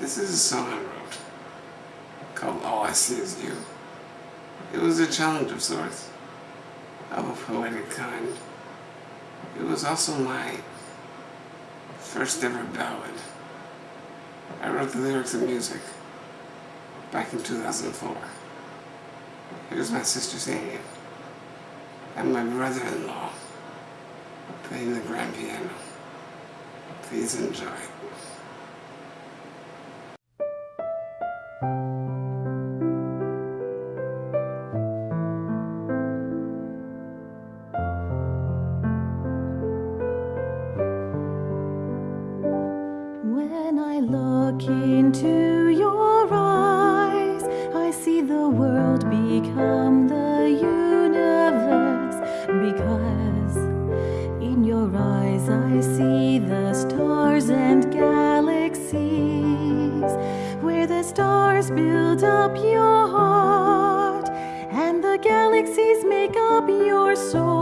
This is a song I wrote called All I See Is You. It was a challenge of sorts, of a poetic kind. It was also my first ever ballad. I wrote the lyrics and music back in 2004. Here's my sister singing it, and my brother-in-law playing the grand piano. Please enjoy. I look into your eyes, I see the world become the universe. Because in your eyes, I see the stars and galaxies. Where the stars build up your heart, and the galaxies make up your soul.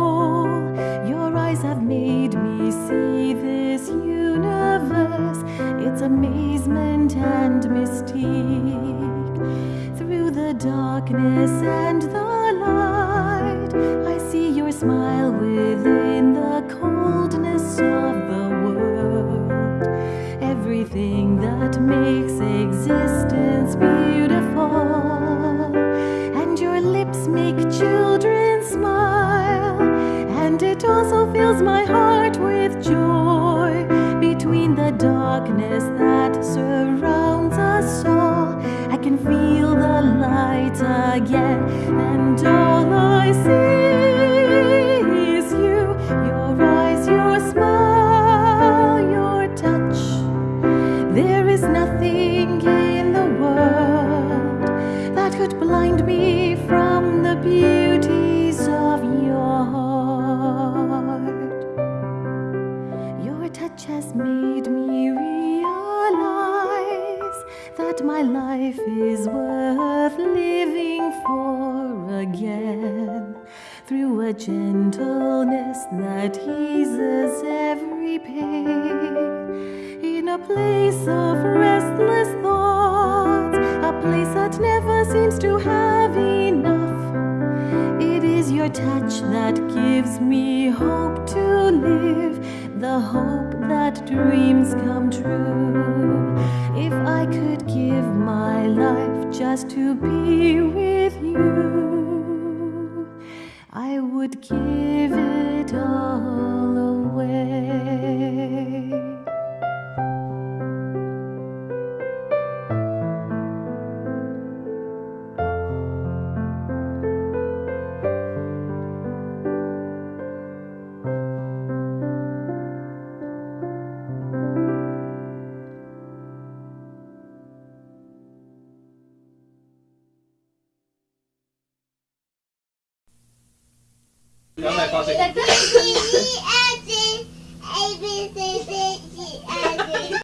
Amazement and mystique. Through the darkness and the light, I see your smile within the coldness of the world. Everything that makes existence beautiful, and your lips make children smile, and it also fills my heart darkness that surrounds us all. I can feel the light again, and all I see is you, your eyes, your smile, your touch. There is nothing in the world that could blind me from the beauties of your heart. Your touch has made me my life is worth living for again. Through a gentleness that eases every pain. In a place of restless thoughts, a place that never seems to have enough. It is your touch that gives me hope to live, the hope that dreams come true. If I could give my life just to be with you, 两百八十在这里